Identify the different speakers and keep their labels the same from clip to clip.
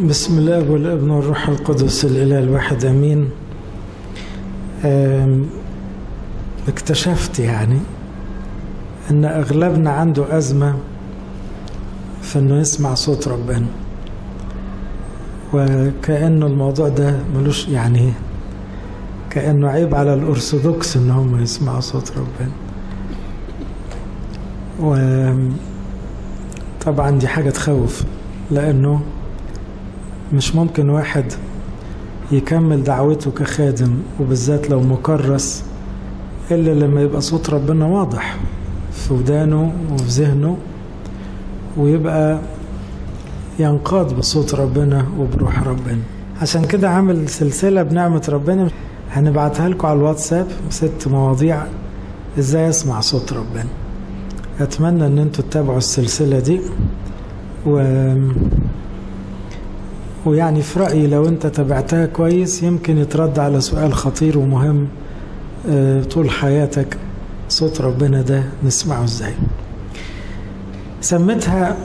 Speaker 1: بسم الله والابن والروح القدس الإله الواحد آمين. اكتشفت يعني أن أغلبنا عنده أزمة في إنه يسمع صوت ربنا. وكأنه الموضوع ده ملوش يعني كأنه عيب على الأرثوذكس إن هم يسمعوا صوت ربنا. وطبعا دي حاجة تخوف لأنه مش ممكن واحد يكمل دعوته كخادم وبالذات لو مكرس إلا لما يبقى صوت ربنا واضح في ودانه وفي ذهنه ويبقى ينقاد بصوت ربنا وبروح ربنا. عشان كده عامل سلسلة بنعمة ربنا. هنبعتها لكم على الواتساب ست مواضيع إزاي أسمع صوت ربنا. أتمنى إن أنتوا تتابعوا السلسلة دي و ويعني في رأيي لو أنت تابعتها كويس يمكن يترد على سؤال خطير ومهم آه، طول حياتك صوت ربنا ده نسمعه إزاي. سميتها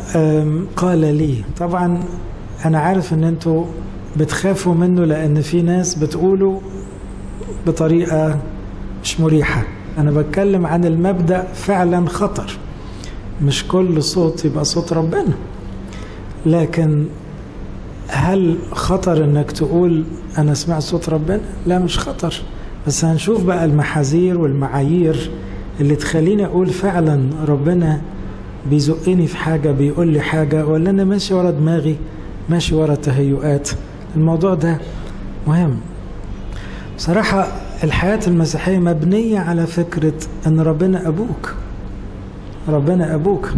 Speaker 1: قال لي. طبعا أنا عارف أن أنتوا بتخافوا منه لأن في ناس بتقوله بطريقة مش مريحة. أنا بتكلم عن المبدأ فعلا خطر. مش كل صوت يبقى صوت ربنا. لكن هل خطر إنك تقول أنا سمعت صوت ربنا؟ لا مش خطر. بس هنشوف بقى المحاذير والمعايير اللي تخليني أقول فعلا ربنا بيزقني في حاجة بيقول لي حاجة ولا أنا ماشي ورا دماغي ماشي ورا تهيؤات. الموضوع ده مهم. بصراحة الحياة المسيحية مبنية على فكرة إن ربنا أبوك. ربنا أبوك.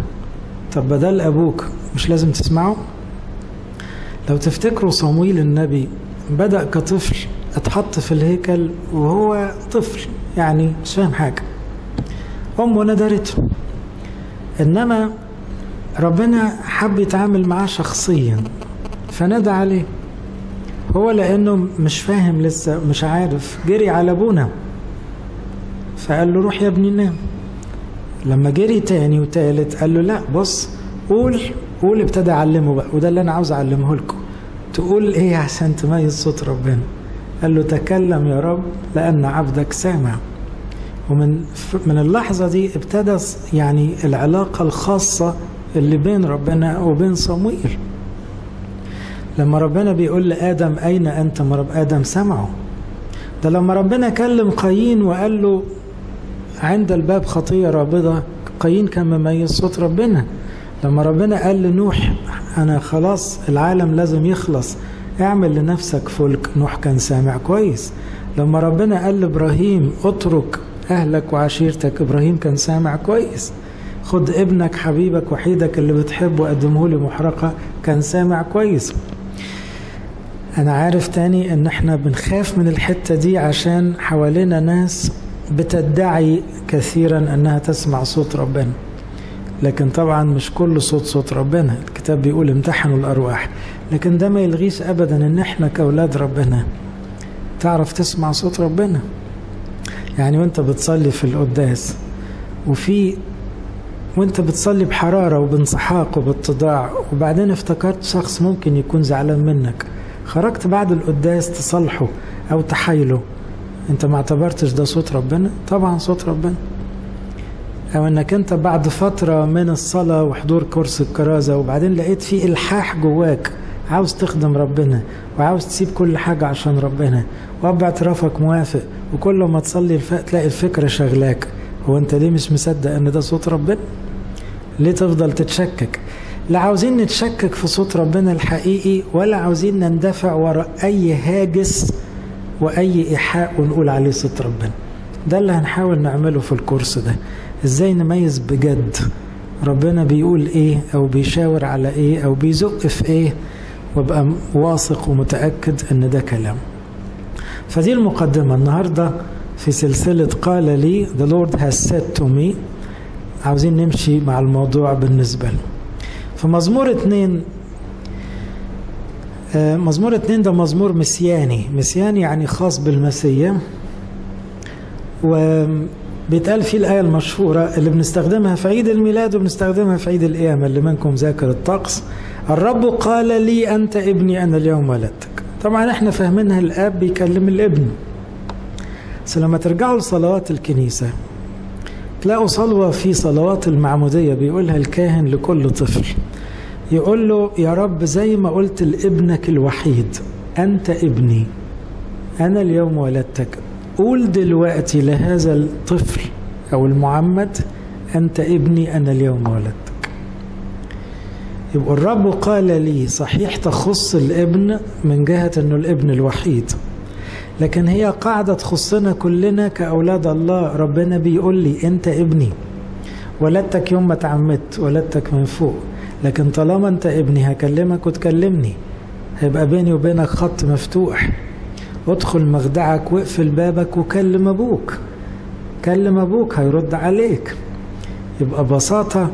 Speaker 1: طب بدل أبوك مش لازم تسمعه؟ لو تفتكروا صمويل النبي بدأ كطفل اتحط في الهيكل وهو طفل يعني مش فاهم حاجة. أمه ندرته إنما ربنا حب يتعامل معاه شخصيا فنادى عليه. هو لأنه مش فاهم لسه مش عارف. جري على أبونا فقال له روح يا ابني نام. لما جري تاني وتالت قال له لا بص قول قول ابتدى أعلمه بقى وده اللي أنا عاوز أعلمه لكم. تقول إيه عشان تميز صوت ربنا؟ قال له تكلم يا رب لأن عبدك سامع. ومن من اللحظة دي ابتدى يعني العلاقة الخاصة اللي بين ربنا وبين صمويل لما ربنا بيقول لآدم أين أنت؟ ما رب آدم سمعه. ده لما ربنا كلم قايين وقال له عند الباب خطية رابضة. قايين كان مميز صوت ربنا. لما ربنا قال لنوح أنا خلاص العالم لازم يخلص اعمل لنفسك فلك. نوح كان سامع كويس. لما ربنا قال لإبراهيم اترك أهلك وعشيرتك. إبراهيم كان سامع كويس. خد ابنك حبيبك وحيدك اللي بتحبه قدمه لي محرقة. كان سامع كويس. أنا عارف تاني إن إحنا بنخاف من الحتة دي عشان حوالينا ناس بتدعي كثيرا إنها تسمع صوت ربنا. لكن طبعا مش كل صوت صوت ربنا. الكتاب بيقول امتحنوا الأرواح. لكن ده ما يلغيش ابدا إن إحنا كأولاد ربنا تعرف تسمع صوت ربنا. يعني وأنت بتصلي في القداس وفي وأنت بتصلي بحرارة وبانسحاق وباتضاع وبعدين افتكرت شخص ممكن يكون زعلان منك. خرجت بعد القداس تصالحه أو تحايله. أنت ما اعتبرتش ده صوت ربنا؟ طبعا صوت ربنا. أو أنك أنت بعد فترة من الصلاة وحضور كورس الكرازة وبعدين لقيت في إلحاح جواك عاوز تخدم ربنا وعاوز تسيب كل حاجة عشان ربنا واب اعترافك موافق وكل ما تصلي. تلاقي الفكرة شغلاك. هو أنت ليه مش مصدق إن ده صوت ربنا؟ ليه تفضل تتشكك؟ لا عاوزين نتشكك في صوت ربنا الحقيقي ولا عاوزين نندفع وراء أي هاجس وأي إيحاء ونقول عليه صوت ربنا. ده اللي هنحاول نعمله في الكورس ده. إزاي نميز بجد؟ ربنا بيقول إيه أو بيشاور على إيه أو بيزق في إيه وابقى واثق ومتأكد ان ده كلام. فدي المقدمة النهارده في سلسلة قال لي the Lord has said to me عاوزين نمشي مع الموضوع بالنسبة له. في مزمور آه، مزمور اتنين ده مزمور مسياني مسياني يعني خاص بالمسيح. و بيتقال فيه الآية المشهورة اللي بنستخدمها في عيد الميلاد وبنستخدمها في عيد القيامة اللي منكم ذاكر الطقس. الرب قال لي أنت ابني أنا اليوم ولدتك. طبعا إحنا فاهمينها الآب بيكلم الابن. بس لما ترجعوا لصلوات الكنيسة تلاقوا صلوة في صلوات المعمودية بيقولها الكاهن لكل طفل. يقول له يا رب زي ما قلت لابنك الوحيد أنت ابني أنا اليوم ولدتك. قول دلوقتي لهذا الطفل أو المعمد أنت ابني أنا اليوم ولدتك. يبقى الرب قال لي صحيح تخص الابن من جهة أنه الابن الوحيد لكن هي قاعدة تخصنا كلنا كأولاد الله. ربنا بيقول لي أنت ابني. ولدتك يوم ما تعمدت ولدتك من فوق. لكن طالما أنت ابني هكلمك وتكلمني. هيبقى بيني وبينك خط مفتوح. ادخل مخدعك واقفل بابك وكلم أبوك. كلم أبوك هيرد عليك. يبقى ببساطة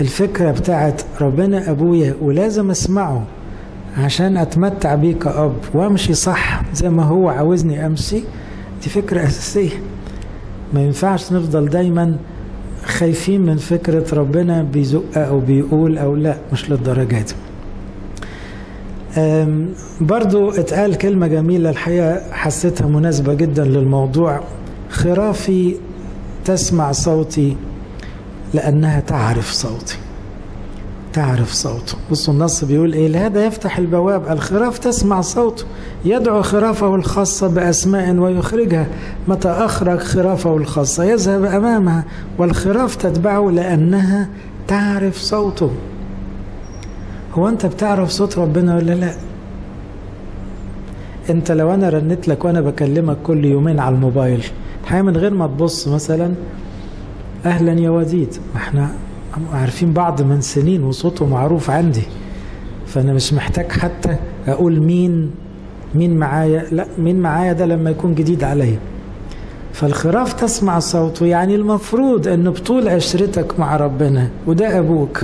Speaker 1: الفكرة بتاعت ربنا أبويا ولازم أسمعه عشان أتمتع بيه كأب وامشي صح زي ما هو عاوزني أمشي؟ دي فكرة أساسية. ما ينفعش نفضل دايما خايفين من فكرة ربنا بيزق أو بيقول أو لأ مش للدرجة دي. برضو اتقال كلمة جميلة الحقيقة حسيتها مناسبة جدا للموضوع. خرافي تسمع صوتي لأنها تعرف صوتي. تعرف صوته. بصوا النص بيقول إيه؟ لهذا يفتح البواب. الخراف تسمع صوته. يدعو خرافه الخاصة بأسماء ويخرجها. متى أخرج خرافه الخاصة؟ يذهب أمامها والخراف تتبعه لأنها تعرف صوته. هو أنت بتعرف صوت ربنا ولا لا؟ أنت لو أنا رنت لك وأنا بكلمك كل يومين على الموبايل الحقيقة من غير ما تبص مثلا أهلا يا وديد ما إحنا عارفين بعض من سنين وصوته معروف عندي فأنا مش محتاج حتى أقول مين مين معايا لا مين معايا ده لما يكون جديد عليا. فالخراف تسمع صوته يعني المفروض ان بطول عشرتك مع ربنا وده أبوك.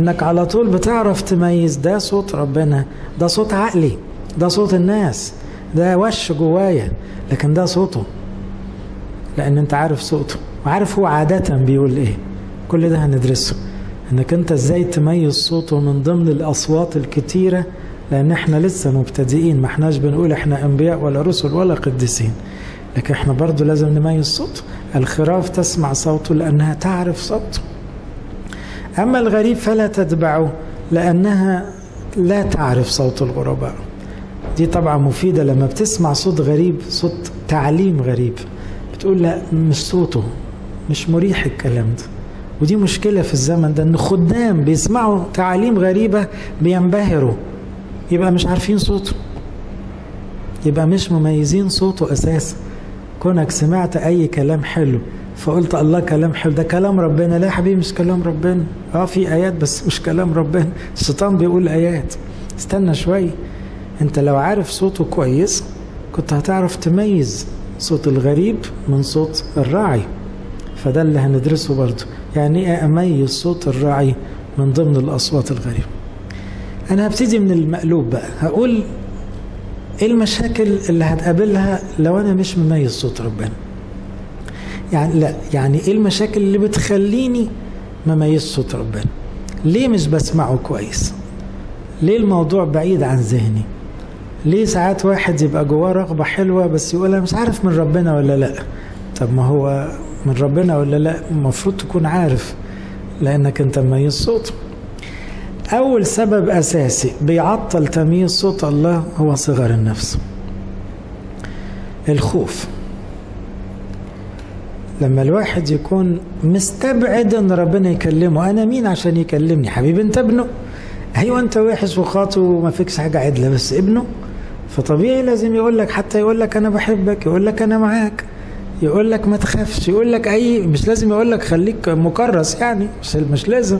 Speaker 1: إنك على طول بتعرف تميز ده صوت ربنا ده صوت عقلي ده صوت الناس ده وش جوايا لكن ده صوته. لأن أنت عارف صوته وعارف هو عادة بيقول إيه. كل ده هندرسه. إنك أنت إزاي تميز صوته من ضمن الأصوات الكتيرة لأن إحنا لسه مبتدئين ما إحناش بنقول إحنا أنبياء ولا رسل ولا قديسين. لكن إحنا برضو لازم نميز صوته. الخراف تسمع صوته لأنها تعرف صوته. أما الغريب فلا تتبعه لأنها لا تعرف صوت الغرباء. دي طبعا مفيدة لما بتسمع صوت غريب صوت تعليم غريب. بتقول لا مش صوته مش مريح الكلام ده. ودي مشكلة في الزمن ده إن خدام بيسمعوا تعاليم غريبة بينبهروا. يبقى مش عارفين صوته. يبقى مش مميزين صوته أساسا. كونك سمعت أي كلام حلو فقلت الله كلام حلو. ده كلام ربنا. لا يا حبيبي مش كلام ربنا. آه في آيات بس مش كلام ربنا. الشيطان بيقول آيات. استنى شوية أنت لو عارف صوته كويس كنت هتعرف تميز صوت الغريب من صوت الراعي. فده اللي هندرسه برضه. يعني إيه أميز صوت الراعي من ضمن الأصوات الغريبة؟ أنا هبتدي من المقلوب بقى. هقول إيه المشاكل اللي هتقابلها لو أنا مش مميز صوت ربنا؟ يعني لا يعني إيه المشاكل اللي بتخليني ما ميز صوت ربنا؟ ليه مش بسمعه كويس؟ ليه الموضوع بعيد عن ذهني؟ ليه ساعات واحد يبقى جواه رغبة حلوة بس يقول أنا مش عارف من ربنا ولا لا؟ طب ما هو من ربنا ولا لا؟ المفروض تكون عارف لأنك أنت مميز صوته أول سبب أساسي بيعطل تمييز صوت الله هو صغر النفس. الخوف. لما الواحد يكون مستبعد إن ربنا يكلمه أنا مين عشان يكلمني؟ حبيبي أنت ابنه. أيوه أنت وحش وخاطئ وما فيكش حاجة عدلة بس ابنه. فطبيعي لازم يقول لك حتى يقول لك أنا بحبك يقول لك أنا معاك يقول لك ما تخافش يقول لك أي مش لازم يقول لك خليك مكرس يعني مش مش لازم.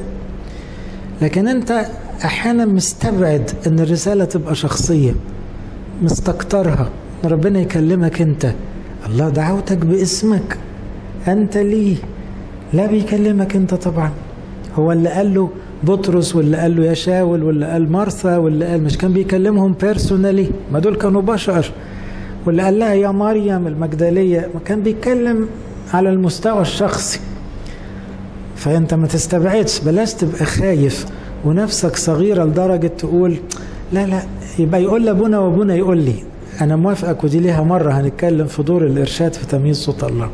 Speaker 1: لكن أنت أحيانا مستبعد إن الرسالة تبقى شخصية مستكترها ربنا يكلمك أنت. الله دعوتك باسمك. أنت لي. لا بيكلمك أنت طبعا. هو اللي قال له بطرس واللي قال له يا شاول واللي قال مرثا واللي قال مش كان بيكلمهم بيرسونالي ما دول كانوا بشر. واللي قال لها يا مريم المجدلية ما كان بيتكلم على المستوى الشخصي. فأنت ما تستبعدش بلاش تبقى خايف ونفسك صغيرة لدرجة تقول لا لا يبقى يقول لابونا وابونا يقول لي. أنا موافقك ودي ليها مرة هنتكلم في دور الإرشاد في تمييز صوت الله.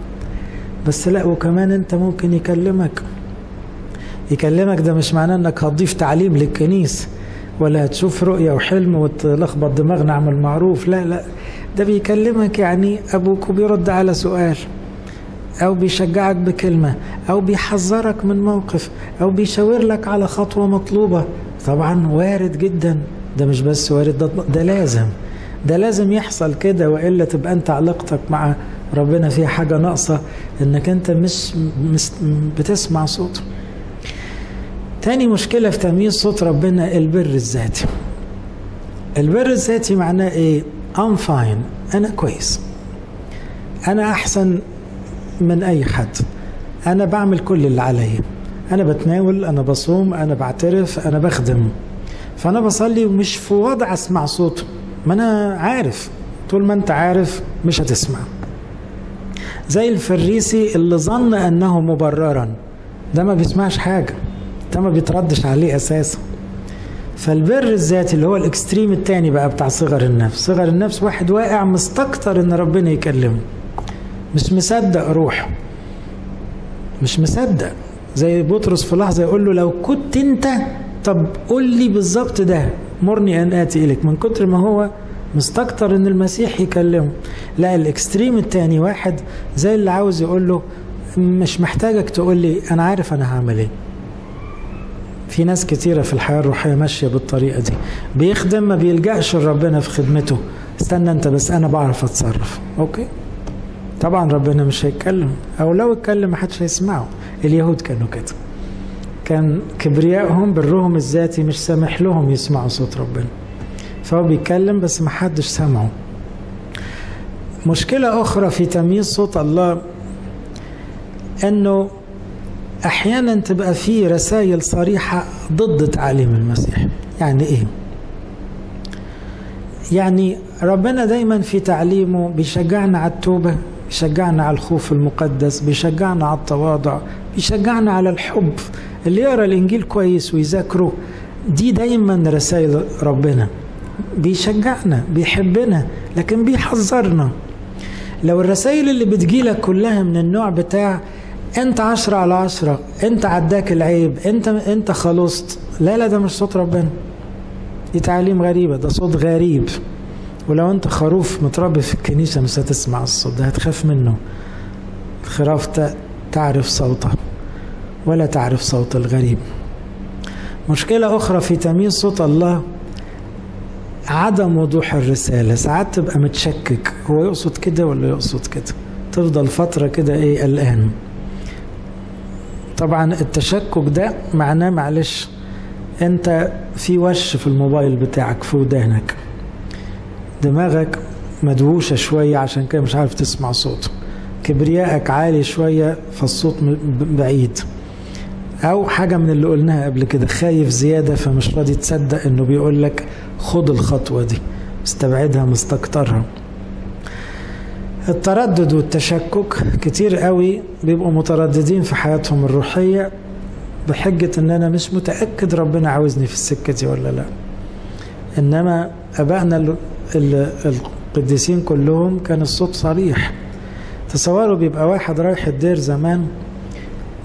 Speaker 1: بس لا وكمان انت ممكن يكلمك. يكلمك ده مش معناه انك هتضيف تعليم للكنيسة ولا هتشوف رؤية وحلم وتلخبط دماغنا اعمل معروف لا لا ده بيكلمك يعني أبوك وبيرد على سؤال أو بيشجعك بكلمة أو بيحذرك من موقف أو بيشاور لك على خطوة مطلوبة. طبعا وارد جدا ده مش بس وارد ده, ده لازم ده لازم يحصل كده وإلا تبقى أنت علاقتك مع ربنا فيها حاجة ناقصة إنك أنت مش, بتسمع صوته. تاني مشكلة في تمييز صوت ربنا البر الذاتي. البر الذاتي معناه إيه؟ I'm fine أنا كويس. أنا أحسن من أي حد. أنا بعمل كل اللي عليا. أنا بتناول أنا بصوم أنا بعترف أنا بخدم. فأنا بصلي ومش في وضع أسمع صوته. ما أنا عارف. طول ما أنت عارف مش هتسمع. زي الفريسي اللي ظن أنه مبررا. ده ما بيسمعش حاجة. ده ما بيتردش عليه أساسا. فالبر الذاتي اللي هو الإكستريم التاني بقى بتاع صغر النفس. صغر النفس واحد واقع مستكتر إن ربنا يكلمه. مش مصدق روحه. مش مصدق. زي بطرس في لحظة يقول له لو كنت انت طب قول لي بالظبط ده. مرني أن آتي إليك. من كتر ما هو مستكتر إن المسيح يكلمه. لا ال extreme التاني واحد زي اللي عاوز يقول له مش محتاجك تقول لي أنا عارف أنا هعمل إيه. في ناس كتيرة في الحياة الروحية ماشية بالطريقة دي. بيخدم ما بيلجأش لربنا في خدمته. استنى أنت بس أنا بعرف أتصرف. okay؟ طبعا ربنا مش هيتكلم. أو لو اتكلم محدش هيسمعه. اليهود كانوا كده. كان كبريائهم برهم الذاتي مش سامح لهم يسمعوا صوت ربنا. فهو بيتكلم بس محدش سمعه. مشكلة أخرى في تمييز صوت الله أنه أحيانا تبقى في رسائل صريحة ضد تعاليم المسيح. يعني إيه؟ يعني ربنا دايما في تعليمه بيشجعنا على التوبة بيشجعنا على الخوف المقدس بيشجعنا على التواضع بيشجعنا على الحب اللي يقرأ الإنجيل كويس ويذاكره. دي دايما رسائل ربنا. بيشجعنا بيحبنا لكن بيحذرنا. لو الرسائل اللي بتجيلك كلها من النوع بتاع انت عشرة على عشرة انت عداك العيب انت انت خلصت. لا لا ده مش صوت ربنا. دي تعليم غريبة ده صوت غريب. ولو انت خروف متربي في الكنيسة مش هتسمع الصوت ده هتخاف منه. الخراف تعرف صوته ولا تعرف صوت الغريب. مشكلة أخرى في تمييز صوت الله عدم وضوح الرسالة. ساعات تبقى متشكك هو يقصد كده ولا يقصد كده؟ تفضل فترة كده إيه قلقان طبعا التشكك ده معناه معلش أنت في وش في الموبايل بتاعك في ودانك. دماغك مدووشة شوية عشان كده مش عارف تسمع صوته كبريائك عالي شوية فالصوت بعيد. أو حاجة من اللي قلناها قبل كده خايف زيادة فمش راضي تصدق إنه بيقول لك خد الخطوة دي مستبعدها مستكترها. التردد والتشكك كتير قوي بيبقوا مترددين في حياتهم الروحية بحجة إن أنا مش متأكد ربنا عاوزني في السكة دي ولا لأ. إنما أبائنا القديسين كلهم كان الصوت صريح. تصوروا بيبقى واحد رايح الدير زمان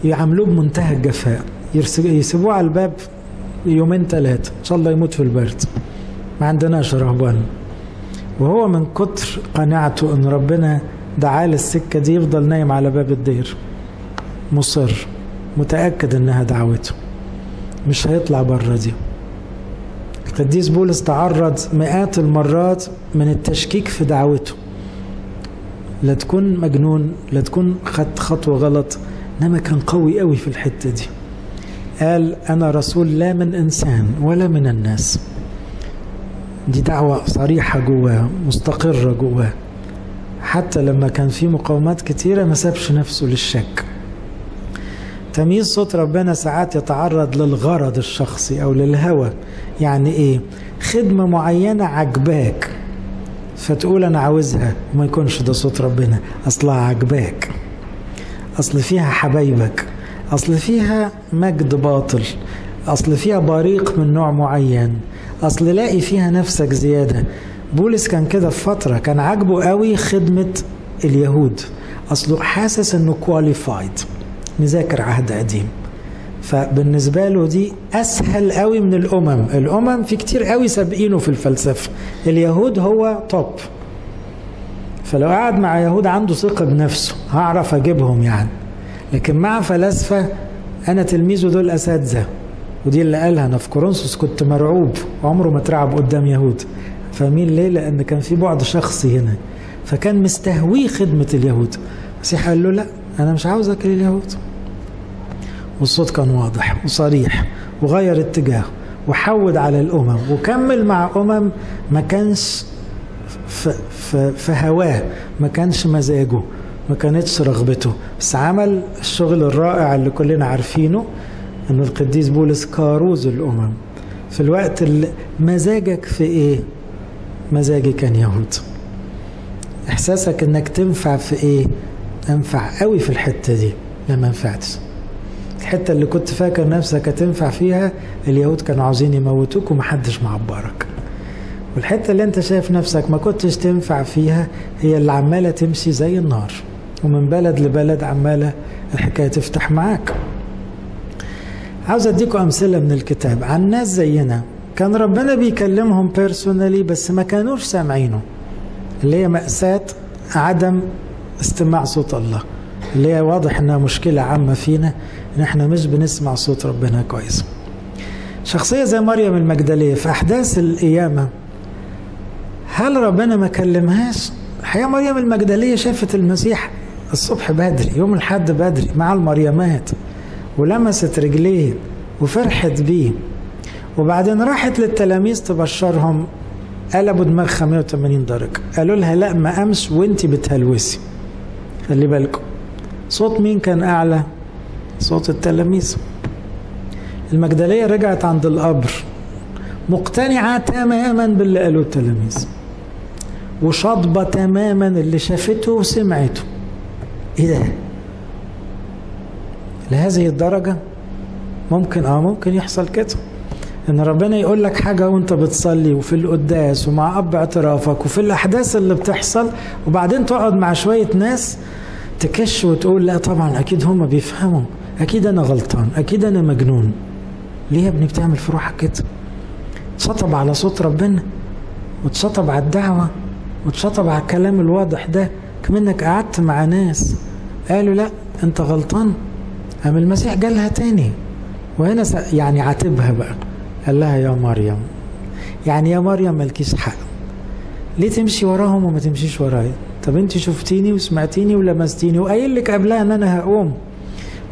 Speaker 1: يعاملوه بمنتهى الجفاء يسيبوه على الباب يومين ثلاثة إن شاء الله يموت في البرد. ما عندناش رهبان وهو من كتر قناعته إن ربنا دعاه للسكة دي يفضل نايم على باب الدير. مصر متأكد إنها دعوته. مش هيطلع بره دي. القديس بولس تعرض مئات المرات من التشكيك في دعوته. لا تكون مجنون لا تكون خدت خطوة غلط. إنما كان قوي قوي في الحتة دي. قال أنا رسول لا من إنسان ولا من الناس. دي دعوة صريحة جواه مستقرة جواه. حتى لما كان في مقاومات كتيرة ما سابش نفسه للشك. تمييز صوت ربنا ساعات يتعرض للغرض الشخصي أو للهوى. يعني إيه؟ خدمة معينة عجباك فتقول أنا عاوزها وما يكونش ده صوت ربنا. أصلها عجباك. أصل فيها حبايبك. أصل فيها مجد باطل. أصل فيها بريق من نوع معين. أصل لاقي فيها نفسك زيادة. بولس كان كده في فترة كان عاجبه قوي خدمة اليهود. أصله حاسس أنه كواليفايد مذاكر عهد قديم. فبالنسبة له دي أسهل قوي من الأمم. الأمم في كتير قوي سابقينه في الفلسفة. اليهود هو توب فلو قعد مع يهود عنده ثقة بنفسه هعرف أجيبهم يعني. لكن مع فلاسفة أنا تلميذه دول أساتذة. ودي اللي قالها أنا في كورنثوس كنت مرعوب عمره ما اترعب قدام يهود. فاهمين ليه؟ لأن كان في بعد شخصي هنا. فكان مستهويه خدمة اليهود. المسيح قال له لا أنا مش عاوزك لليهود. والصوت كان واضح وصريح وغير اتجاهه وحود على الأمم وكمل مع أمم ما كانش في هواه ما كانش مزاجه ما كانتش رغبته. بس عمل الشغل الرائع اللي كلنا عارفينه. ان القديس بولس كاروز الأمم. في الوقت اللي مزاجك في إيه؟ مزاجي كان يهود. إحساسك إنك تنفع في إيه؟ انفع قوي في الحتة دي لا ما نفعتش الحتة اللي كنت فاكر نفسك هتنفع فيها اليهود كانوا عاوزين يموتوك ومحدش معبرك. والحتة اللي أنت شايف نفسك ما كنتش تنفع فيها هي اللي عمالة تمشي زي النار. ومن بلد لبلد عمالة الحكاية تفتح معاك. عاوز أديكم أمثلة من الكتاب. عن ناس زينا كان ربنا بيكلمهم بيرسونالي بس ما كانوش سامعينه. اللي هي مأساة عدم استماع صوت الله. اللي هي واضح إنها مشكلة عامة فينا إن إحنا مش بنسمع صوت ربنا كويس. شخصية زي مريم المجدلية في أحداث القيامة هل ربنا ما كلمهاش؟ الحقيقة مريم المجدلية شافت المسيح الصبح بدري يوم الحد بدري مع المريمات. ولمست رجليه وفرحت بيه. وبعدين راحت للتلاميذ تبشرهم قلبوا دماغها 180 درجة. قالوا لها لا ما قامش وانت بتهلوسي. خلي بالكم صوت مين كان أعلى؟ صوت التلاميذ. المجدلية رجعت عند القبر مقتنعة تماما باللي قالوه التلاميذ وشاطبة تماما اللي شافته وسمعته. إيه ده؟ لهذه الدرجة ممكن آه ممكن يحصل كده. إن ربنا يقول لك حاجة وأنت بتصلي وفي القداس ومع أب اعترافك وفي الأحداث اللي بتحصل وبعدين تقعد مع شوية ناس تكش وتقول لا طبعا أكيد هم بيفهموا. أكيد أنا غلطان. أكيد أنا مجنون. ليه يا ابني بتعمل في روحك كده؟ تشطب على صوت ربنا وتشطب على الدعوة وتشطب على الكلام الواضح ده كمنك قعدت مع ناس. قالوا لا أنت غلطان. قام المسيح جالها تاني؟ وهنا يعني عاتبها بقى. قال لها يا مريم. يعني يا مريم مالكيش حق. ليه تمشي وراهم وما تمشيش ورايا؟ طب أنت شفتيني وسمعتيني ولمستيني وقايل لك قبلها إن أنا هقوم.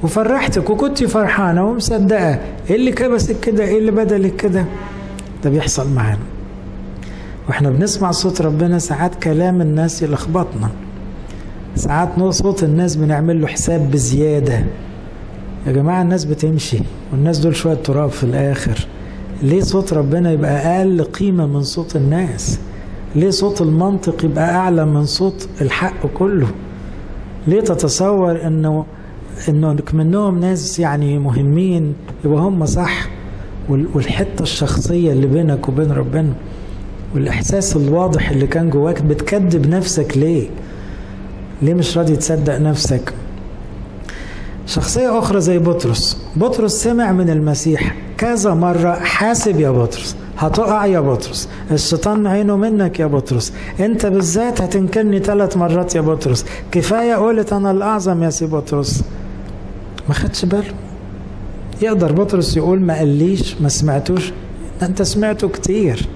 Speaker 1: وفرحتك وكنت فرحانة ومصدقة. إيه اللي كبسك كده؟ إيه اللي بدلك كده؟ ده بيحصل معانا. وإحنا بنسمع صوت ربنا ساعات كلام الناس يلخبطنا. ساعات صوت الناس بنعمل له حساب بزيادة. يا جماعة الناس بتمشي والناس دول شوية تراب في الآخر. ليه صوت ربنا يبقى أقل قيمة من صوت الناس؟ ليه صوت المنطق يبقى أعلى من صوت الحق كله؟ ليه تتصور انه إنه منهم ناس يعني مهمين يبقى هم صح؟ والحتة الشخصية اللي بينك وبين ربنا والإحساس الواضح اللي كان جواك بتكذب نفسك ليه؟ ليه مش راضي تصدق نفسك؟ شخصية أخرى زي بطرس. بطرس سمع من المسيح كذا مرة حاسب يا بطرس هتقع يا بطرس الشيطان عينه منك يا بطرس أنت بالذات هتنكرني ثلاث مرات يا بطرس كفاية قولت أنا الأعظم يا سي بطرس. ما خدش باله يقدر بطرس يقول ما قاليش ما سمعتوش. أنت سمعته كتير.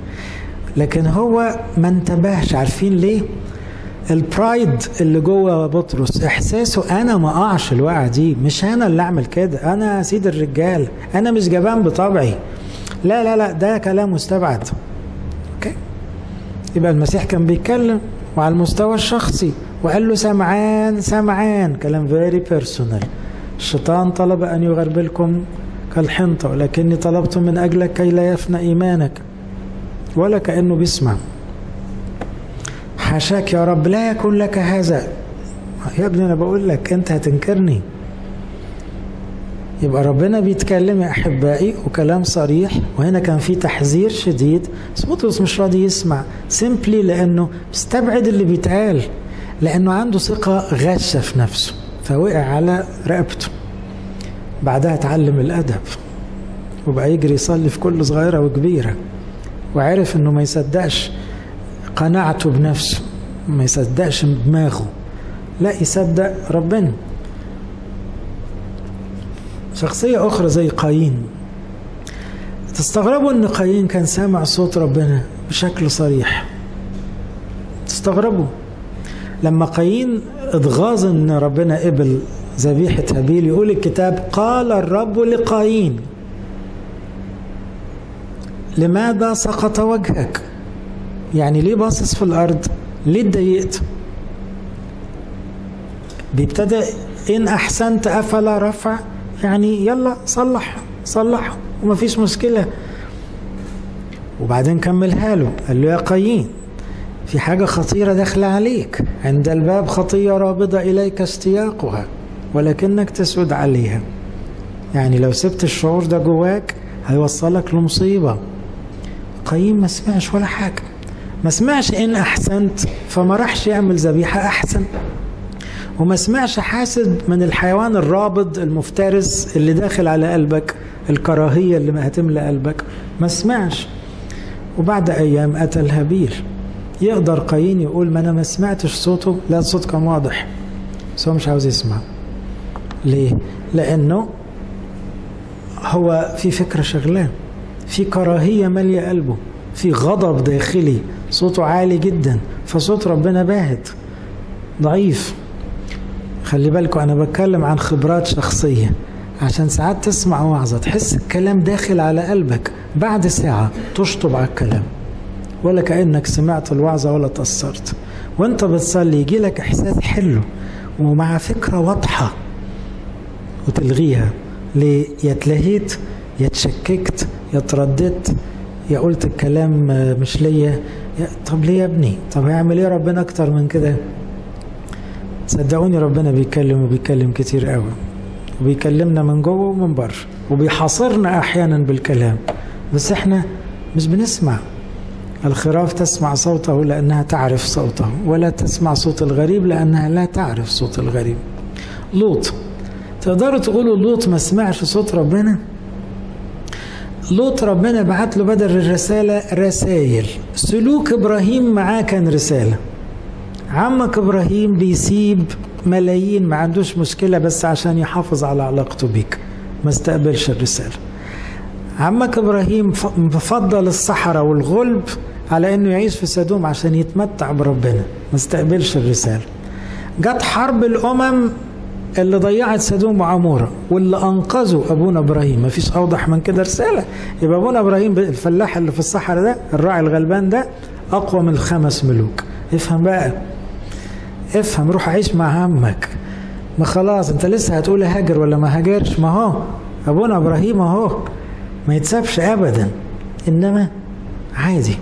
Speaker 1: لكن هو ما انتبهش. عارفين ليه؟ البرايد اللي جوه بطرس إحساسه أنا ما أقعش الوقعة دي مش أنا اللي أعمل كده أنا سيد الرجال أنا مش جبان بطبعي. لا لا لا ده كلام مستبعد. okay؟ يبقى المسيح كان بيتكلم وعلى المستوى الشخصي وقال له سمعان سمعان كلام very personal الشيطان طلب أن يغربلكم كالحنطة ولكني طلبت من أجلك كي لا يفنى إيمانك ولا كأنه بيسمع. حاشاك يا رب لا يكون لك هذا. يا ابني أنا بقول لك أنت هتنكرني. يبقى ربنا بيتكلم يا أحبائي وكلام صريح. وهنا كان في تحذير شديد. بس بطرس مش راضي يسمع. سيمبلي لأنه مستبعد اللي بيتقال. لأنه عنده ثقة غاشة في نفسه. فوقع على رقبته. بعدها اتعلم الأدب. وبقى يجري يصلي في كل صغيرة وكبيرة. وعرف إنه ما يصدقش. قناعته بنفسه ما يصدقش دماغه. لا يصدق ربنا. شخصية أخرى زي قايين. تستغربوا أن قايين كان سامع صوت ربنا بشكل صريح. تستغربوا. لما قايين اتغاظ أن ربنا قبل ذبيحة هابيل يقول الكتاب قال الرب لقايين لماذا سقط وجهك؟ يعني ليه باصص في الأرض؟ ليه اتضايقت؟ بيبتدى إن أحسنت أفلا رفع. يعني يلا صلح صلح ومفيش مشكلة. وبعدين كملها له قال له يا قايين في حاجة خطيرة داخلة عليك. عند الباب خطية رابضة إليك اشتياقها ولكنك تسود عليها. يعني لو سبت الشعور ده جواك هيوصلك لمصيبة. قايين ما سمعش ولا حاجة. ما سمعش إن أحسنت فما راحش يعمل ذبيحة أحسن. وما سمعش حاسد من الحيوان الرابض المفترس اللي داخل على قلبك الكراهية اللي ما هتملى قلبك ما سمعش. وبعد أيام أتى الهابيل يقدر قايين يقول ما أنا ما سمعتش صوته لا الصوت كان واضح. بس هو مش عاوز يسمع. ليه؟ لأنه هو في فكرة شغلان. في كراهية مالية قلبه. في غضب داخلي. صوته عالي جدا فصوت ربنا باهت. ضعيف. خلي بالكم أنا بتكلم عن خبرات شخصية. عشان ساعات تسمع وعظه تحس الكلام داخل على قلبك. بعد ساعة تشطب على الكلام. ولا كأنك سمعت الوعظة ولا تأثرت. وأنت بتصلي يجي لك إحساس حلو ومع فكرة واضحة وتلغيها. ليه؟ يا اتلهيت يا يا ترددت يا قلت الكلام مش ليا. طب ليه يا ابني؟ طب هيعمل إيه ربنا أكتر من كده؟ صدقوني ربنا بيتكلم وبيتكلم كتير قوي. وبيكلمنا من جوه ومن بره. وبيحاصرنا أحيانا بالكلام. بس إحنا مش بنسمع. الخراف تسمع صوته لأنها تعرف صوته. ولا تسمع صوت الغريب لأنها لا تعرف صوت الغريب. لوط. تقدروا تقولوا لوط ما سمعش صوت ربنا؟ لوط ربنا بعت له بدل الرسالة رسائل. سلوك إبراهيم معاه كان رسالة. عمك إبراهيم بيسيب ملايين ما عندوش مشكلة بس عشان يحافظ على علاقته بيك. ما استقبلش الرسالة. عمك إبراهيم بفضل الصحراء والغلب على إنه يعيش في سدوم عشان يتمتع بربنا. ما استقبلش الرسالة. جت حرب الأمم اللي ضيعت سدوم وعموره واللي أنقذوا أبونا إبراهيم. ما فيش أوضح من كده رسالة. يبقى أبونا إبراهيم الفلاح اللي في الصحراء ده الراعي الغلبان ده أقوى من الخمس ملوك. افهم بقى. افهم روح عيش مع عمك ما خلاص أنت لسه هتقول هاجر ولا ما هاجرش؟ ما هو أبونا إبراهيم أهو. ما يتسابش ابدا. إنما عادي.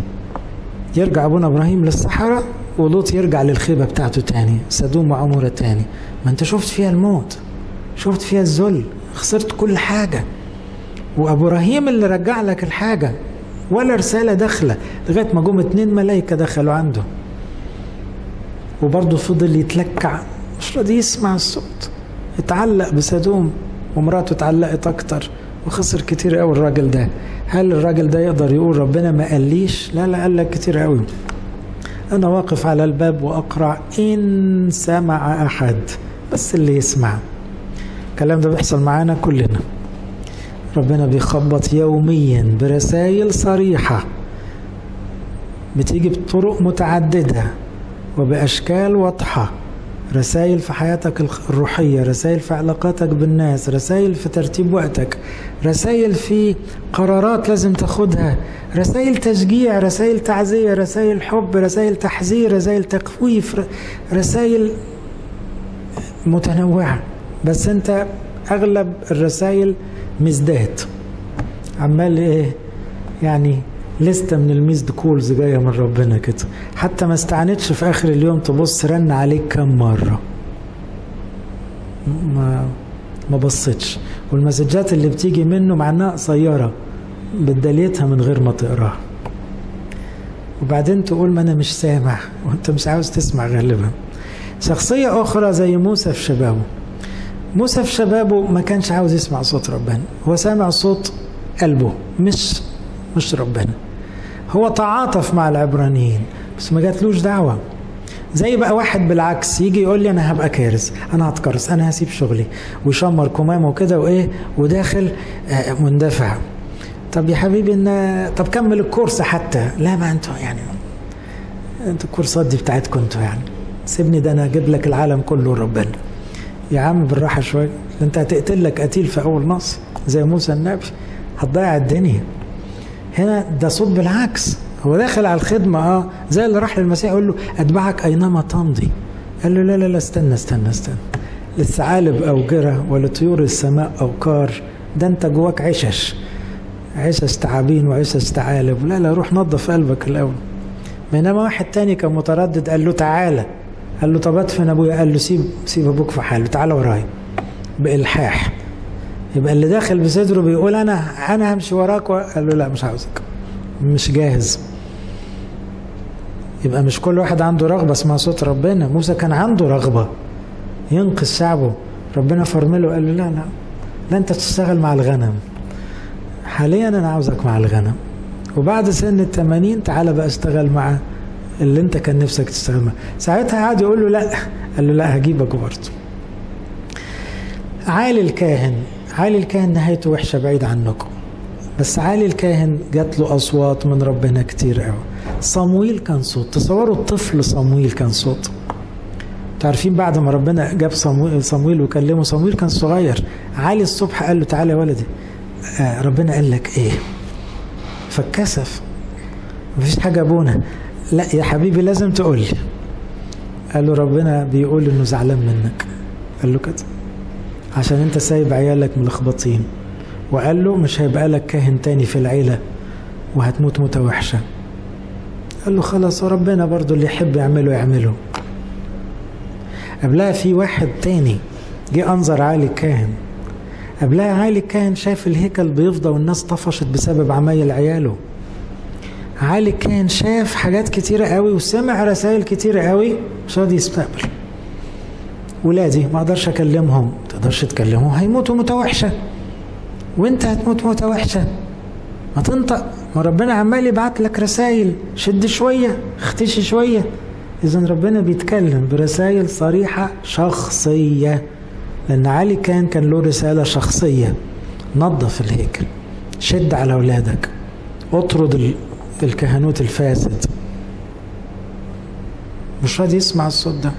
Speaker 1: يرجع أبونا إبراهيم للصحراء ولوط يرجع للخيبة بتاعته تاني سدوم وعمورة تاني. ما انت شفت فيها الموت شفت فيها الذل خسرت كل حاجة. وأبو إبراهيم اللي رجع لك الحاجة ولا رسالة داخلة لغاية ما جم اتنين ملايكة دخلوا عنده. وبرضه فضل يتلكع مش راضي يسمع الصوت. اتعلق بسدوم ومراته اتعلقت أكتر وخسر كتير قوي الراجل ده. هل الراجل ده يقدر يقول ربنا ما قاليش؟ لا لا قال لك كتير قوي أنا واقف على الباب واقرع إن سمع أحد بس اللي يسمع. الكلام ده بيحصل معانا كلنا. ربنا بيخبط يوميا برسائل صريحة بتيجي بطرق متعددة وبأشكال واضحة. رسائل في حياتك الروحية رسائل في علاقاتك بالناس رسائل في ترتيب وقتك رسائل في قرارات لازم تاخدها رسائل تشجيع رسائل تعزية رسائل حب رسائل تحذير رسائل تخويف رسائل متنوعة. بس انت أغلب الرسائل مزداد عمال إيه؟ يعني لستة من الميزد كولز جاية من ربنا كده. حتى ما استعنتش في آخر اليوم تبص رن عليك كم مرة. ما ما بصتش والمسجات اللي بتيجي منه مع إنها قصيرة بدليتها من غير ما تقرأها. وبعدين تقول ما أنا مش سامع. وأنت مش عاوز تسمع غالبا. شخصية أخرى زي موسى في شبابه. موسى في شبابه ما كانش عاوز يسمع صوت ربنا. هو سامع صوت قلبه مش مش ربنا. هو تعاطف مع العبرانيين بس ما جاتلوش دعوة. زي بقى واحد بالعكس يجي يقول لي أنا هبقى كارث أنا هتكرس أنا هسيب شغلي ويشمر كمامة وكده وإيه وداخل مندفع. طب يا حبيبي إن طب كمل الكورس حتى. لا ما أنتوا يعني أنتوا الكورسات دي بتاعتكم أنتوا يعني. سيبني ده أنا أجيب لك العالم كله ربنا. يا عم بالراحة شوية أنت هتقتل لك قتيل في أول نص زي موسى النبي هتضيع الدنيا. هنا ده صوت بالعكس. هو داخل على الخدمة آه زي اللي راح للمسيح يقول له أتبعك أينما تمضي. قال له لا لا لا استنى استنى استنى. للثعالب أوجرة ولطيور السماء أوكار ده أنت جواك عشش. عشش تعابين وعشش ثعالب. لا لا روح نظف قلبك الأول. بينما واحد تاني كان متردد قال له تعالى قال له طب ادفن أبويا. قال له سيب سيب أبوك في حاله تعالى ورايا. بإلحاح. يبقى اللي داخل بصدره بيقول أنا أنا همشي وراك قال له لا مش عاوزك. مش جاهز. يبقى مش كل واحد عنده رغبة اسمها صوت ربنا. موسى كان عنده رغبة ينقذ شعبه. ربنا فرمله قال له لا لا لا أنت تشتغل مع الغنم. حاليا أنا عاوزك مع الغنم. وبعد سن التمانين تعالى بقى اشتغل مع اللي أنت كان نفسك تشتغل معاه ساعتها قعد يقول له لا. قال له لا هجيبك برضه. عالي الكاهن. عالي الكاهن نهايته وحشة بعيد عنكم. بس عالي الكاهن جات له أصوات من ربنا كتير قوي. صمويل كان صوت. تصوروا الطفل صمويل كان صوت. تعرفين بعد ما ربنا جاب صمويل, صمويل وكلمه صمويل كان صغير. عالي الصبح قال له تعالى يا ولدي. آه ربنا قال لك إيه؟ فاتكسف. مفيش حاجة أبونا. لا يا حبيبي لازم تقول لي قال له ربنا بيقول إنه زعلان منك. قال له كده. عشان انت سايب عيالك ملخبطين. وقال له مش هيبقى لك كاهن تاني في العيلة وهتموت موتة وحشة. قال له خلاص وربنا برضو اللي يحب يعمله يعمله. قبلها في واحد تاني جه أنظر عالي الكاهن. قبلها عالي الكاهن شاف الهيكل بيفضى والناس طفشت بسبب عمايل عياله. عالي الكاهن شاف حاجات كتيرة قوي وسمع رسائل كتيرة قوي مش راضي يستقبل. ولادي ما أقدرش أكلمهم. تقدرش تكلمهم هيموتوا موتة وحشة. وانت هتموت موتة وحشة. ما تنطق ما ربنا عمال يبعت لك رسائل. شد شوية اختشي شوية. إذا ربنا بيتكلم برسائل صريحة شخصية. لأن علي كان كان له رسالة شخصية. نظف الهيكل. شد على أولادك. اطرد الكهنوت الفاسد. مش راضي يسمع الصوت ده.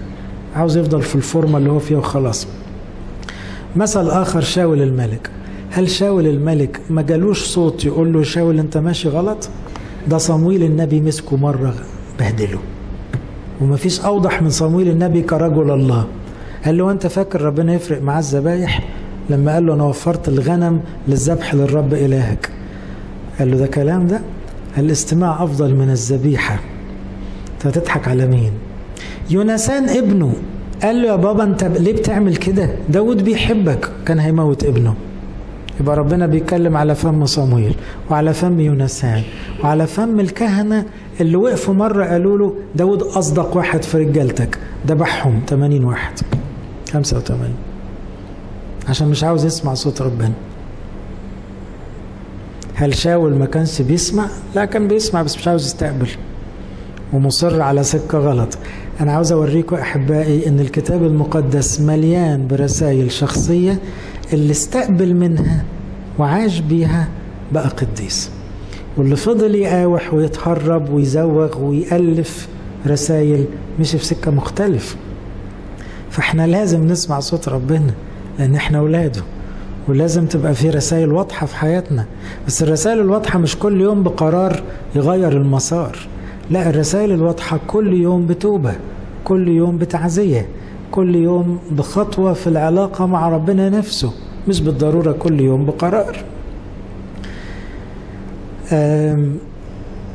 Speaker 1: عاوز يفضل في الفورمة اللي هو فيها وخلاص. مثل آخر شاول الملك. هل شاول الملك ما جالوش صوت يقول له شاول أنت ماشي غلط؟ ده صمويل النبي مسكه مرة بهدله. وما فيش أوضح من صمويل النبي كرجل الله. قال له أنت فاكر ربنا يفرق معاه الذبايح؟ لما قال له أنا وفرت الغنم للذبح للرب إلهك. قال له ده كلام ده؟ الاستماع أفضل من الذبيحة. انت هتضحك على مين؟ يونسان ابنه. قال له يا بابا انت ليه بتعمل كده؟ داود بيحبك. كان هيموت ابنه. يبقى ربنا بيتكلم على فم صمويل وعلى فم يونسان وعلى فم الكهنة اللي وقفوا مرة قالوا له داود أصدق واحد في رجالتك. ذبحهم 80 واحد. 85 عشان مش عاوز يسمع صوت ربنا. هل شاول ما كانش بيسمع؟ لا كان بيسمع بس مش عاوز يستقبل. ومصر على سكة غلط. أنا عاوز أوريكم أحبائي إن الكتاب المقدس مليان برسائل شخصية اللي استقبل منها وعاش بيها بقى قديس. واللي فضل يقاوح ويتهرب ويزوغ ويألف رسائل مشي في سكة مختلف. فإحنا لازم نسمع صوت ربنا لأن إحنا أولاده. ولازم تبقى في رسائل واضحة في حياتنا. بس الرسائل الواضحة مش كل يوم بقرار يغير المسار. لا الرسائل الواضحة كل يوم بتوبة كل يوم بتعزية كل يوم بخطوة في العلاقة مع ربنا نفسه مش بالضرورة كل يوم بقرار.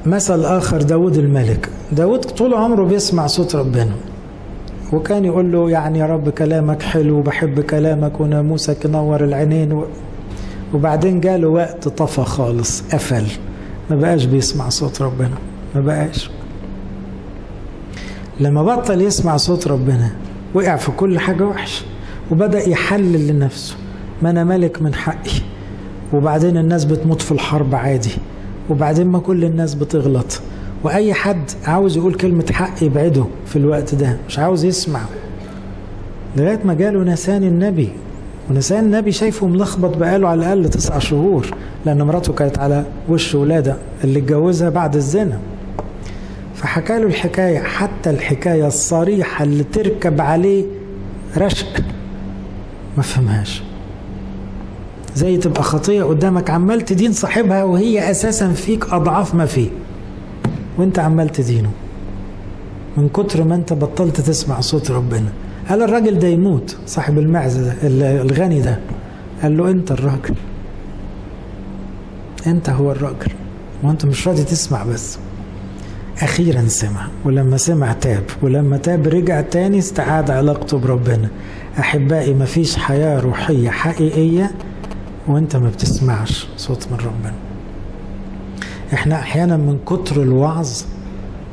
Speaker 1: مثل آخر داود الملك. داود طول عمره بيسمع صوت ربنا وكان يقول له يعني يا رب كلامك حلو وبحب كلامك وناموسك ينور العينين و... وبعدين جاله وقت طفى خالص قفل ما بقاش بيسمع صوت ربنا. ما بقاش. لما بطل يسمع صوت ربنا وقع في كل حاجة وحش وبدأ يحلل لنفسه ما أنا ملك من حقي. وبعدين الناس بتموت في الحرب عادي. وبعدين ما كل الناس بتغلط. وأي حد عاوز يقول كلمة حق يبعده في الوقت ده مش عاوز يسمع. لغاية ما جاله نسان النبي. ونسان النبي شايفه ملخبط بقاله على الأقل تسع شهور لأن مراته كانت على وش ولادة اللي اتجوزها بعد الزنا. فحكى له الحكاية حتى الحكاية الصريحة اللي تركب عليه رشق ما فهمهاش. زي تبقى خطية قدامك عمال تدين صاحبها وهي أساسا فيك أضعاف ما فيه. وأنت عمال تدينه. من كتر ما أنت بطلت تسمع صوت ربنا. قال الراجل ده يموت صاحب المعزة ده الغني ده. قال له أنت الراجل. أنت هو الراجل. وأنت مش راضي تسمع بس. أخيرا سمع ولما سمع تاب ولما تاب رجع تاني استعاد علاقته بربنا. أحبائي مفيش حياة روحية حقيقية وأنت ما بتسمعش صوت من ربنا. إحنا أحيانا من كتر الوعظ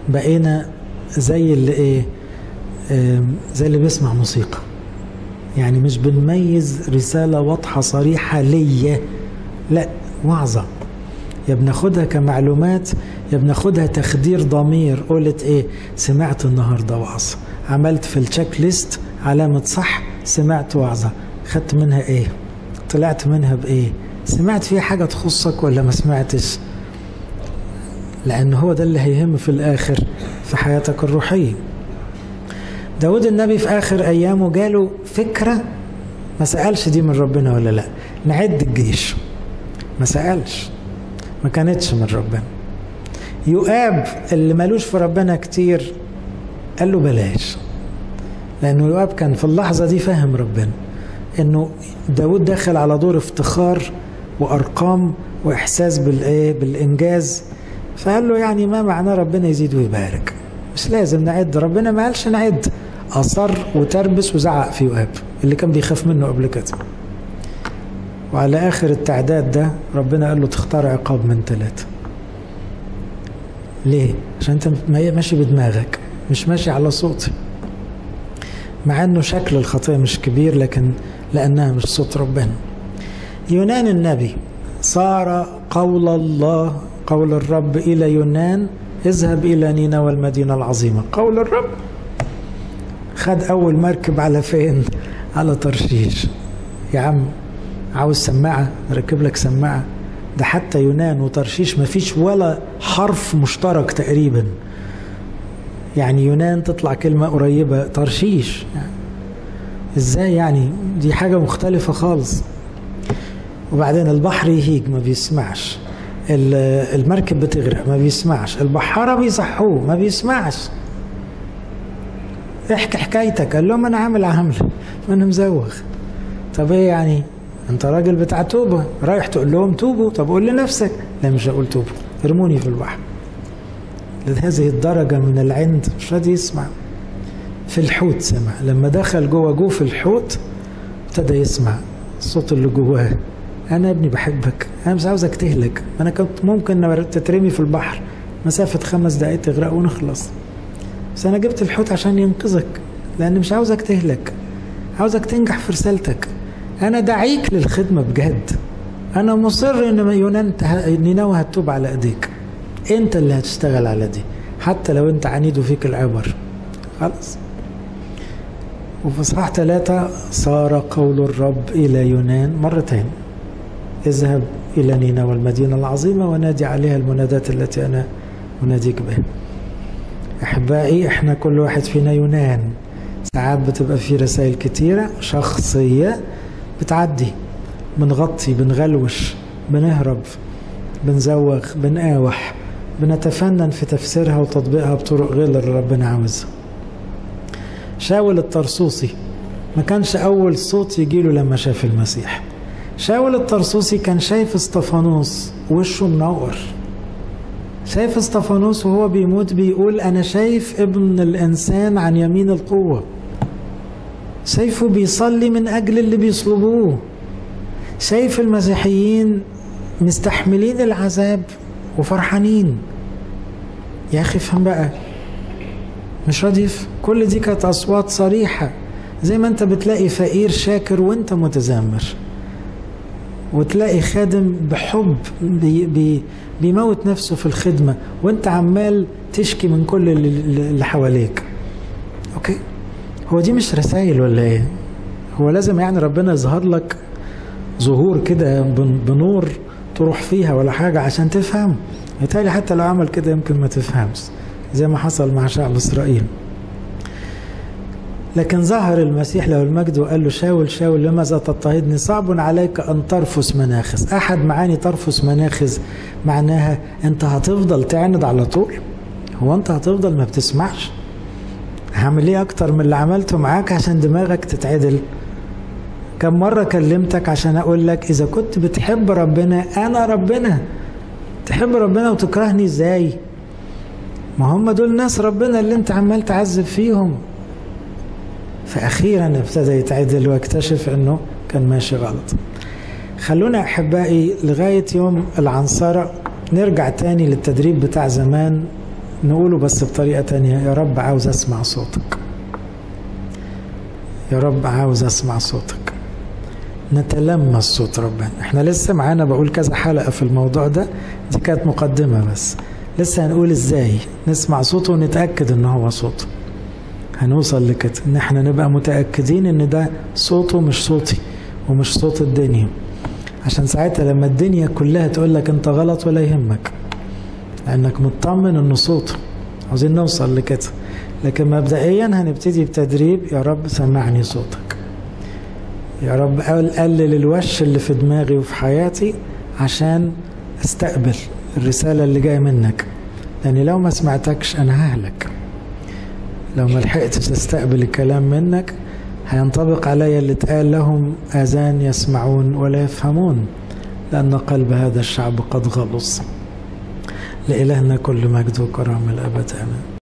Speaker 1: بقينا زي اللي إيه زي اللي بيسمع موسيقى. يعني مش بنميز رسالة واضحة صريحة ليا لا وعظة. يا بناخدها كمعلومات يا بناخدها تخدير ضمير. قلت إيه؟ سمعت النهاردة وعظ عملت في التشيك ليست علامة صح سمعت وعظة. خدت منها إيه؟ طلعت منها بإيه؟ سمعت فيها حاجة تخصك ولا ما سمعتش؟ لأن هو ده اللي هيهم في الآخر في حياتك الروحية. داود النبي في آخر أيامه جاله فكرة ما سألش دي من ربنا ولا لأ. نعد الجيش. ما سألش. ما كانتش من ربنا. يؤاب اللي ملوش في ربنا كتير قال له بلاش. لأنه يؤاب كان في اللحظة دي فاهم ربنا. إنه داود داخل على دور افتخار وأرقام وإحساس بالإيه؟ بالإنجاز. فقال له يعني ما معناه ربنا يزيد ويبارك؟ مش لازم نعد. ربنا ما قالش نعد. أصر وتربس وزعق في يؤاب اللي كان بيخاف منه قبل كده. وعلى آخر التعداد ده ربنا قال له تختار عقاب من ثلاثة. ليه؟ عشان أنت ماشي بدماغك مش ماشي على صوتي. مع إنه شكل الخطية مش كبير لكن لأنها مش صوت ربنا. يونان النبي صار قول الله قول الرب إلى يونان اذهب إلى نينوى المدينة العظيمة. قول الرب. خد أول مركب على فين؟ على ترشيش يا عم عاوز سماعة؟ نركب لك سماعة. ده حتى يونان وترشيش ما فيش ولا حرف مشترك تقريبا. يعني يونان تطلع كلمة قريبة ترشيش يعني إزاي يعني؟ دي حاجة مختلفة خالص. وبعدين البحر يهيج ما بيسمعش. المركب بتغرق ما بيسمعش. البحارة بيصحوه ما بيسمعش. احكي حكايتك. قال لهم أنا عامل عامل ما أنا مزوغ طب إيه يعني؟ أنت راجل بتاع توبة رايح تقول لهم توبوا طب قول لنفسك. لا مش هقول توبوا ارموني في البحر. لهذه الدرجة من العند مش راضي يسمع. في الحوت سمع. لما دخل جوه جوه في الحوت ابتدى يسمع الصوت اللي جواه. أنا ابني بحبك أنا مش عاوزك تهلك. أنا كنت ممكن تترمي في البحر. مسافة خمس دقايق تغرق ونخلص. بس أنا جبت الحوت عشان ينقذك لأن مش عاوزك تهلك. عاوزك تنجح في رسالتك. أنا دعيك للخدمة بجد. أنا مصر إن يونان نينوى هتوب على إيديك. أنت اللي هتشتغل على دي. حتى لو أنت عنيد وفيك العبر. خلاص. وفي صحاح ثلاثة صار قول الرب إلى يونان مرتين. اذهب إلى نينوى المدينة العظيمة ونادي عليها المنادات التي أنا أناديك بها. أحبائي إحنا كل واحد فينا يونان. ساعات بتبقى في رسائل كتيرة شخصية بتعدي بنغطي بنغلوش بنهرب بنزوغ بنقاوح بنتفنن في تفسيرها وتطبيقها بطرق غير اللي ربنا عاوزها. شاول الطرسوسي ما كانش أول صوت يجيله لما شاف المسيح. شاول الطرسوسي كان شايف إسطفانوس وشه منور. شايف إسطفانوس وهو بيموت بيقول أنا شايف ابن الإنسان عن يمين القوة. شايفه بيصلي من أجل اللي بيصلبوه. شايف المسيحيين مستحملين العذاب وفرحانين. يا أخي افهم بقى. مش راضي كل دي كانت أصوات صريحة. زي ما أنت بتلاقي فقير شاكر وأنت متذمر وتلاقي خادم بحب بي بي بيموت نفسه في الخدمة وأنت عمال تشكي من كل اللي حواليك. هو دي مش رسائل ولا إيه؟ هو لازم يعني ربنا يظهر لك ظهور كده بنور تروح فيها ولا حاجة عشان تفهم. يتهيألي حتى لو عمل كده يمكن ما تفهمش زي ما حصل مع شعب إسرائيل. لكن ظهر المسيح له المجد وقال له شاول شاول لماذا تضطهدني؟ صعب عليك أن ترفس مناخز. أحد معاني ترفس مناخز معناها أنت هتفضل تعند على طول؟ هو أنت هتفضل ما بتسمعش؟ هعمل إيه أكتر من اللي عملته معاك عشان دماغك تتعدل؟ كم مرة كلمتك عشان أقول لك إذا كنت بتحب ربنا أنا ربنا. تحب ربنا وتكرهني إزاي؟ ما هم دول ناس ربنا اللي أنت عمال تعذب فيهم. فأخيرا ابتدى يتعدل واكتشف أنه كان ماشي غلط. خلونا أحبائي لغاية يوم العنصرة نرجع تاني للتدريب بتاع زمان. نقوله بس بطريقة تانية. يا رب عاوز أسمع صوتك. يا رب عاوز أسمع صوتك. نتلمس صوت ربنا. إحنا لسه معانا بقول كذا حلقة في الموضوع ده. دي كانت مقدمة بس. لسه هنقول إزاي؟ نسمع صوته ونتأكد إن هو صوته. هنوصل لكده. إن إحنا نبقى متأكدين إن ده صوته مش صوتي ومش صوت الدنيا. عشان ساعتها لما الدنيا كلها تقول لك أنت غلط ولا يهمك. لأنك مطمن انه صوته عاوزين نوصل لكده لكن مبدئيا هنبتدي بتدريب يا رب سمعني صوتك يا رب قلل الوش اللي في دماغي وفي حياتي عشان أستقبل الرسالة اللي جاية منك. لأني لو ما سمعتكش أنا ههلك. لو ما لحقتش أستقبل الكلام منك هينطبق علي اللي اتقال لهم آذان يسمعون ولا يفهمون لأن قلب هذا الشعب قد غلص لإلهنا كل مجد وكرم الأبد. آمين.